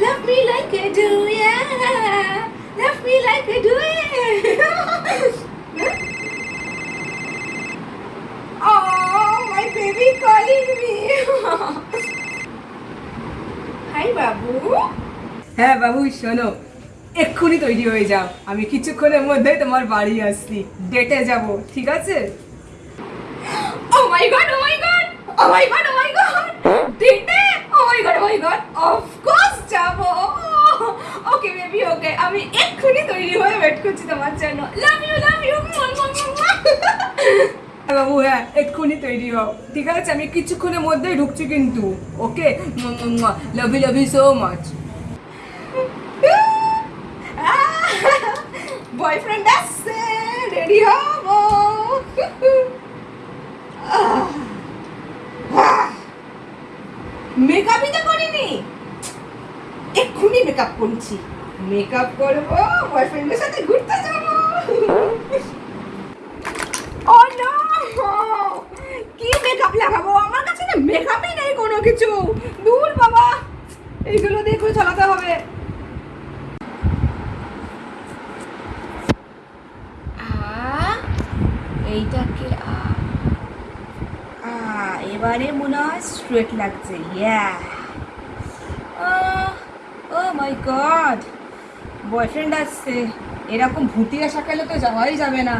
Love me like I do, yeah. Love me like I do, yeah. oh, my baby calling me. Hi, বাবু হ্যাঁ বাবু শোনো এক্ষুনি তৈরি হয়ে যাও আমি কিছুক্ষণের মধ্যেই তোমার বাড়ি আসছি ডেটে যাব ঠিক আছে Oh my god, oh my god. Oh my god, oh my god. Date? Of course যাব ওকে বেবি ওকে আমি এক্ষুনি তৈরি হয়ে ওয়েট করছি তোমার জন্য। লাভ ইউ ইউ হ্যাঁ বাবু হ্যাঁ এক্ষুনি তৈরি হও। ঠিক আছে, আমি কিছুক্ষণের মধ্যেই ঢুকছি কিন্তু okay love you love you so much boyfriend আসছে রেডি হব। মেকআপই তো করিনি। এক্ষুনি মেকআপ করছি। মেকআপ করব বয়ফ্রেন্ডের সাথে ঘুরতে যাব। নো কি মেকআপ লাগাবো? আমার কাছে নেই কোনো কিছু। বাবা, এইগুলো চালাতে হবে। আ? এবারে মনে হয় স্ট্রেট লাগছে ইয়া ও মাই গড বয়ফ্রেন্ড আসছে, এরকম ভুটিয়া সকালে তো যাওয়াই যাবে না।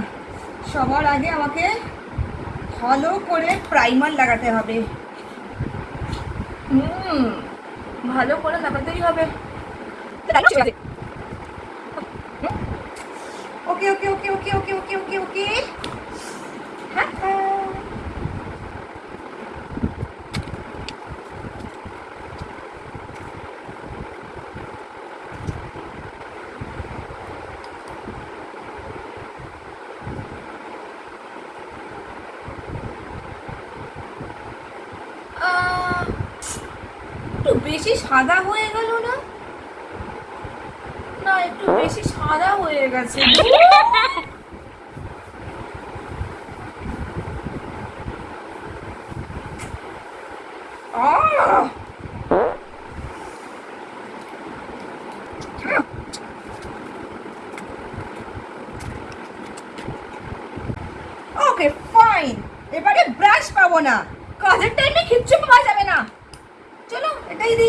সবার আগে আমাকে ভালো করে প্রাইমার লাগাতে হবে। হুম, ভালো করে লাগাতেই হবে। ওকে ওকে ওকে ওকে ওকে ওকে ওকে ওকে হ্যাঁ হ্যাঁ আহ, একটু বেশি সাদা হয়ে গেল না? না, একটু বেশি সাদা হয়ে গেছে। ওকে ফাইন এবারে ব্রাশ পাবো না। কাজের টাইমে কিচ্ছু ಕೈದಿ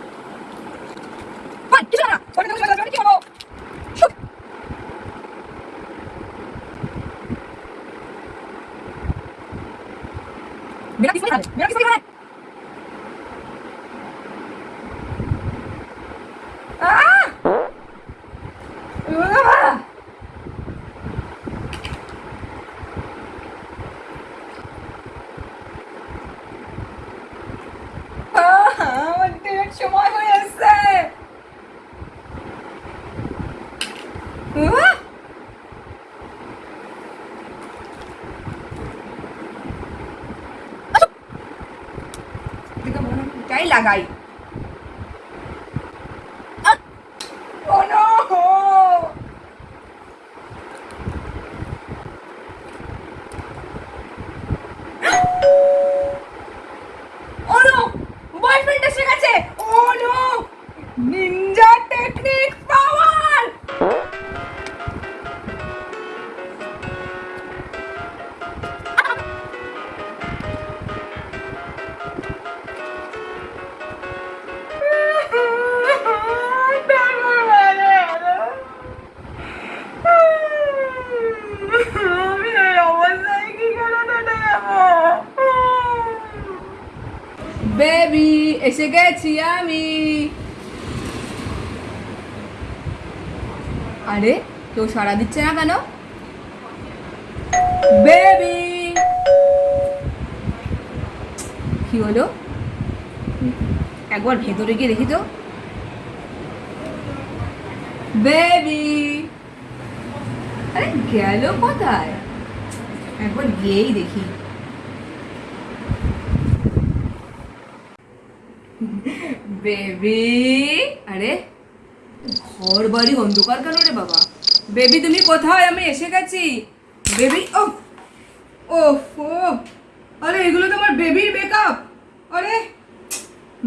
বাগানে লাগাই। বেবি এসে গেছি আমি আরে কেউ সাড়া দিচ্ছে না কেন বেবি কি হলো একবার ভেতরে গিয়ে দেখি তো বেবি আরে গেল কোথায় একবার গিয়েই দেখি বেবি, আরে ঘর বাড়ি অন্ধকার কেন রে বাবা? বেবি, তুমি কোথায়? আমি এসে গেছি। বেবি ও ও আরে, এগুলো তো আমার বেবির মেকআপ আরে,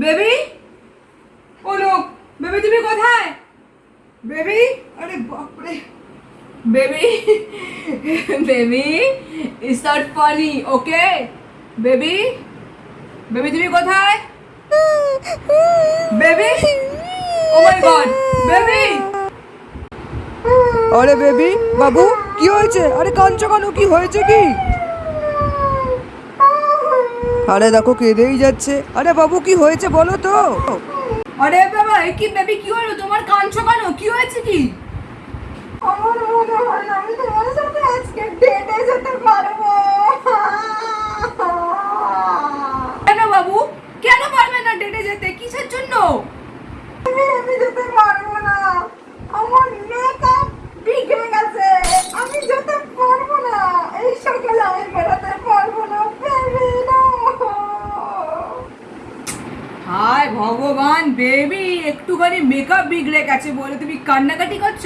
বেবি, ও লোক, বেবি, তুমি কোথায়? বেবি, আরে, বাপরে। Baby baby it's not funny okay baby baby, তুমি কোথায়? Baby oh my god baby আরে বেবি বাবু কি হয়েছে? আরে কাঁদছো কেন? কি হয়েছে কি? আরে দেখো কেঁদেই যাচ্ছে। আরে বাবু কি হয়েছে বলো তো? আরে বাবা এ কি বেবি কি হলো? তোমার কাঁদছো কেন? কি হয়েছে কি? আমার মনে হয় আমি তোমার সাথে আজকে ডেটে যেতে পারব। কেন বাবু? কেন ডেটে যেতে কিসের জন্য? আমি যেতে পারব না। আমার মেকআপ বিগড়ে গেছে। আমি যেতে পারব না। এই সকালে আমি বেরোতে পারব না বেবি না। হায় ভগবান বেবি একটুখানি মেকআপ বিগড়ে গেছে বলে তুমি কান্নাকাটি করছ?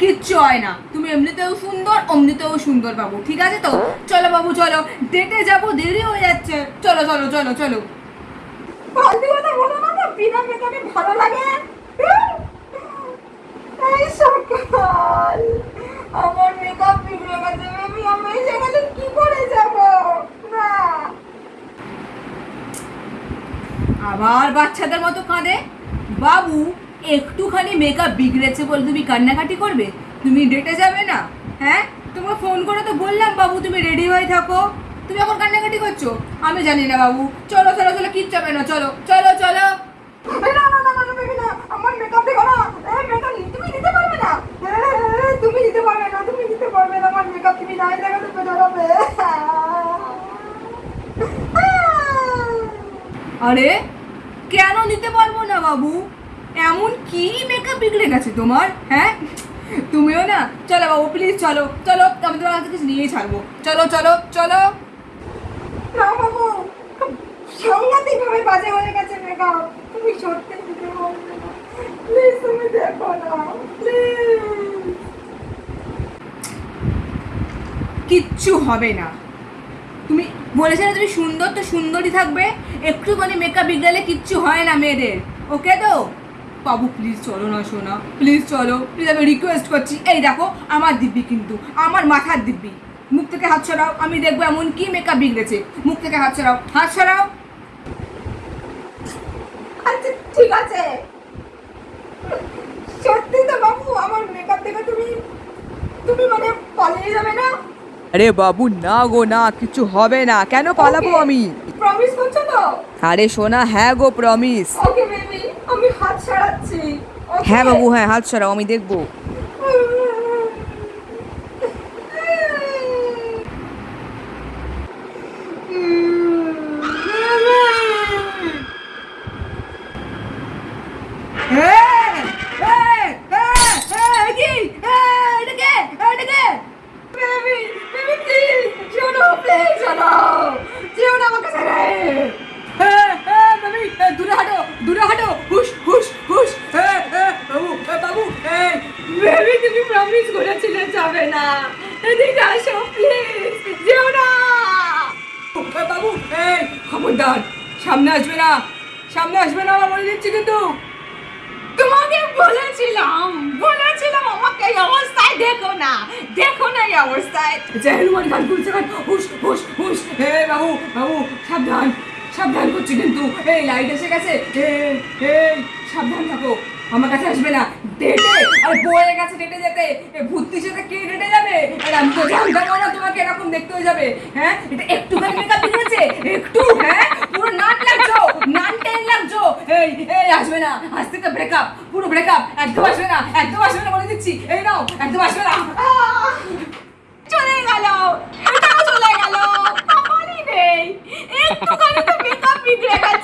কিচ্ছু হয় না। তুমি এমনিতেও সুন্দর অমনিতেও সুন্দর বাবু ঠিক আছে তো? চলো বাবু চলো। ডেটে যাব দেরি হয়ে যাচ্ছে। চলো চলো চলো চলো। আবার বাচ্চাদের মতো কাঁদে? বাবু, একটুখানি মেকআপ বিগড়েছে বলে তুমি কান্নাকাটি করবে? তুমি ডেটে যাবে না হ্যাঁ? তোমার ফোন করে তো বললাম, বাবু, তুমি রেডি হয়ে থাকো। তুমি এখন কান্নাকাটি করছ? আমি জানি না বাবু। চলো চলো চলো কিচ্ছু হবে না চলো চলো চলো। এই না না না না আমার মেকআপ দেখো না। এই মেকআপ তুমি দিতে পারবে না? তুমি দিতে পারবে না তুমি দিতে পারবে না আমার মেকআপ তুমি নাই দেখাতে বেরোবে আরে কেন দিতে পারব না বাবু? এমন কি মেকআপ বিগড়ে গেছে তোমার হ্যাঁ? তুমিও না চলো বাবু প্লিজ চলো চলো আমি তোমার কাছে কিছু নিয়েই ছাড়বো। চলো চলো চলো। বাজে হয়ে গেছে মেকআপ তুমি সত্যি কিচ্ছু হবে না। তুমি বলেছে না তুমি সুন্দর, তো সুন্দরই থাকবে। একটুখানি মেকআপ বিগড়ালে কিচ্ছু হয় না মেয়েদের। ওকে তো? বাবু প্লিজ চলো না, সোনা। প্লিজ চলো। প্লিজ আমি রিকোয়েস্ট করছি। এই দেখো, আমার দিব্যি কিন্তু। আমার মাথার দিব্যি। মুখ থেকে হাত সরাও আমি দেখব এমন কি মেকআপ বিগড়েছে। মুখ থেকে হাত সরাও হাত সরাও। আচ্ছা ঠিক আছে। সত্যি তো বাবু আমার মেকআপ দেখে তুমি তুমি মানে পালিয়ে যাবে না? আরে বাবু না গো না কিছু হবে না। কেন পালাবো আমি? প্রমিস করছ তো? আরে সোনা হ্যাঁ গো প্রমিস ওকে বেবি আমি হাত ছাড়াচ্ছি হ্যাঁ বাবু হ্যাঁ হাত সরাও আমি দেখব। বেবি তুমি প্রমিস করেছিলে যাবে না। এদিকে আসো প্লিজ যেও না। বাবু এই খবরদার। সামনে আসবে না। সামনে আসবে না আমার বলে দিচ্ছি কিন্তু। তোমাকে বলেছিলাম বলেছিলাম আমাকে এই অবস্থায় দেখো না। দেখো না এই অবস্থায়। যে হনুমান গান করছে গান হুশ হুশ হুশ। হে বাবু বাবু সাবধান। সাবধান করছি কিন্তু। এই লাইট এসে গেছে। এই সাবধান থাকো। আমার কাছে আসবে না। ডেটে? আর বউয়ের কাছে ডেটে যেতে? ভূতির সাথে কে ডেটে যাবে? আর আমি তো জানতাম না তোমাকে এরকম দেখতে হয়ে যাবে। হ্যাঁ? এটা একটুখানি মেকআপ দিয়েছে একটু হ্যাঁ? পুরো নাক লাগছো নান টেন লাগছো এই এই, আসবে না। আজ তো ব্রেকআপ পুরো ব্রেকআপ একদম আসবে না। একদম আসবে না বলে দিচ্ছি। এই নাও, একদম আসবে না। চলে গেল। এটাও চলে গেল। তখনই নেই। একটু করে তো মেকআপ দিয়ে গেল